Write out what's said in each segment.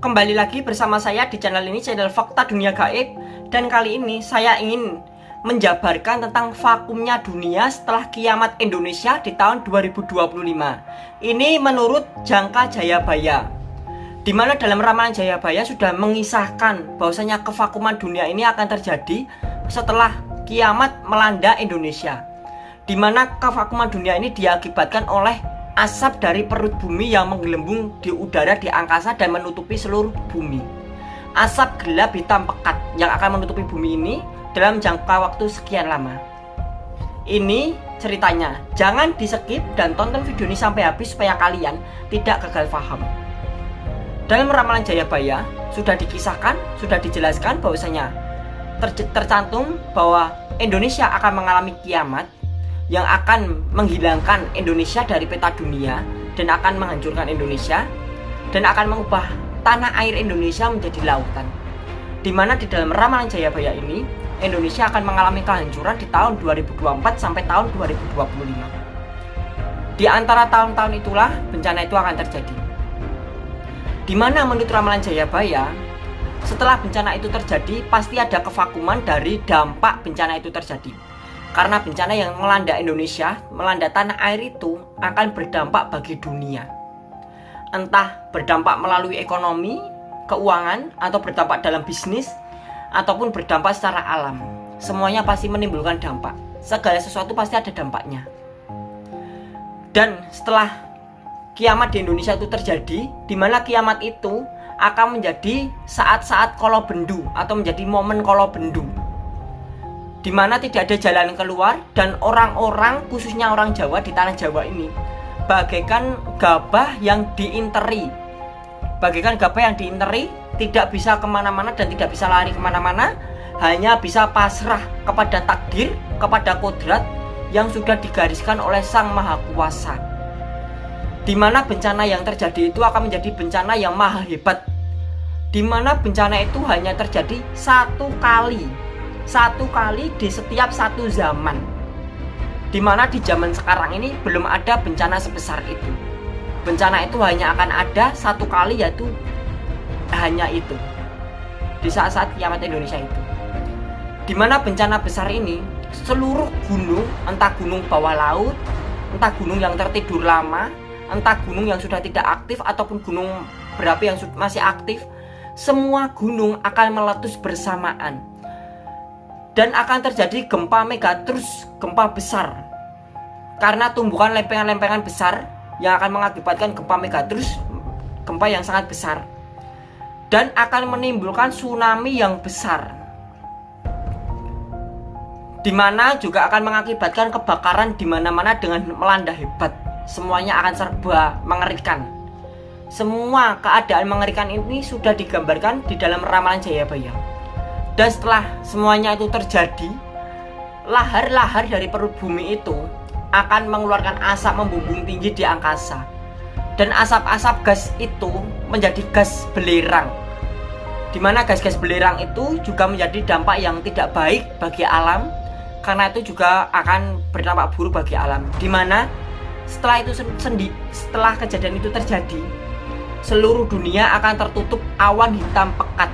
Kembali lagi bersama saya di channel ini, channel Fakta Dunia Gaib. Dan kali ini saya ingin menjabarkan tentang vakumnya dunia setelah kiamat Indonesia di tahun 2025 Ini menurut Jangka Jayabaya Di mana dalam ramalan Jayabaya sudah mengisahkan bahwasanya kevakuman dunia ini akan terjadi setelah kiamat melanda Indonesia Di mana kevakuman dunia ini diakibatkan oleh asap dari perut bumi yang menggelembung di udara di angkasa dan menutupi seluruh bumi. Asap gelap hitam pekat yang akan menutupi bumi ini dalam jangka waktu sekian lama. Ini ceritanya. Jangan di skip dan tonton video ini sampai habis supaya kalian tidak gagal paham. Dalam ramalan Jayabaya sudah dikisahkan, sudah dijelaskan bahwasanya ter tercantum bahwa Indonesia akan mengalami kiamat yang akan menghilangkan Indonesia dari peta dunia dan akan menghancurkan Indonesia dan akan mengubah tanah air Indonesia menjadi lautan. Di mana di dalam ramalan Jayabaya ini Indonesia akan mengalami kehancuran di tahun 2024 sampai tahun 2025. Di antara tahun-tahun itulah bencana itu akan terjadi. Di mana menurut ramalan Jayabaya, setelah bencana itu terjadi pasti ada kevakuman dari dampak bencana itu terjadi karena bencana yang melanda Indonesia, melanda tanah air itu akan berdampak bagi dunia. Entah berdampak melalui ekonomi, keuangan, atau berdampak dalam bisnis, ataupun berdampak secara alam. Semuanya pasti menimbulkan dampak. Segala sesuatu pasti ada dampaknya. Dan setelah kiamat di Indonesia itu terjadi, di mana kiamat itu akan menjadi saat-saat kolo bendu atau menjadi momen kolo bendu di mana tidak ada jalan keluar dan orang-orang khususnya orang Jawa di tanah Jawa ini bagaikan gabah yang diinteri. Bagaikan gabah yang diinteri tidak bisa ke mana-mana dan tidak bisa lari ke mana-mana hanya bisa pasrah kepada takdir kepada kodrat yang sudah digariskan oleh Sang Maha Kuasa. Di mana bencana yang terjadi itu akan menjadi bencana yang maha hebat. Di mana bencana itu hanya terjadi satu kali satu kali di setiap satu zaman. Di mana di zaman sekarang ini belum ada bencana sebesar itu. Bencana itu hanya akan ada satu kali yaitu hanya itu. Di saat-saat kiamat Indonesia itu. Di mana bencana besar ini seluruh gunung entah gunung bawah laut entah gunung yang tertidur lama entah gunung yang sudah tidak aktif ataupun gunung berapi yang masih aktif semua gunung akan meletus bersamaan dan akan terjadi gempa megatrus, gempa besar. Karena tumbuhan lempengan-lempengan besar yang akan mengakibatkan gempa megatrus, gempa yang sangat besar. Dan akan menimbulkan tsunami yang besar. Di mana juga akan mengakibatkan kebakaran di mana-mana dengan melanda hebat. Semuanya akan serba mengerikan. Semua keadaan mengerikan ini sudah digambarkan di dalam ramalan Jayabaya. Dan setelah semuanya itu terjadi, lahar-lahar dari perut bumi itu akan mengeluarkan asap membumbung tinggi di angkasa. Dan asap-asap gas itu menjadi gas belerang. Di mana gas-gas belerang itu juga menjadi dampak yang tidak baik bagi alam karena itu juga akan berdampak buruk bagi alam. Di mana setelah itu sendi, setelah kejadian itu terjadi, seluruh dunia akan tertutup awan hitam pekat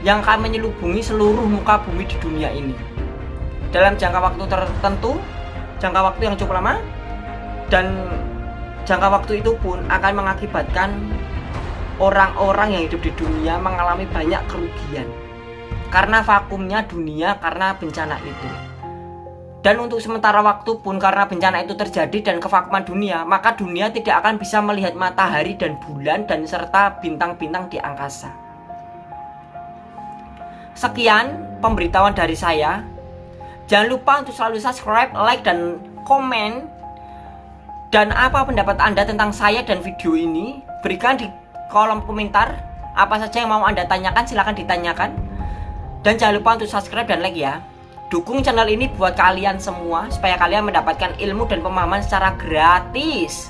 yang akan menyelubungi seluruh muka bumi di dunia ini. Dalam jangka waktu tertentu jangka waktu yang cukup lama dan jangka waktu itu pun akan mengakibatkan orang-orang yang hidup di dunia mengalami banyak kerugian. Karena vakumnya dunia karena bencana itu. Dan untuk sementara waktu pun karena bencana itu terjadi dan kevakuman dunia maka dunia tidak akan bisa melihat matahari dan bulan dan serta bintang-bintang di angkasa Sekian pemberitahuan dari saya. Jangan lupa untuk selalu subscribe, like, dan komen. Dan apa pendapat Anda tentang saya dan video ini? Berikan di kolom komentar. Apa saja yang mau Anda tanyakan silahkan ditanyakan. Dan jangan lupa untuk subscribe dan like ya. Dukung channel ini buat kalian semua supaya kalian mendapatkan ilmu dan pemahaman secara gratis.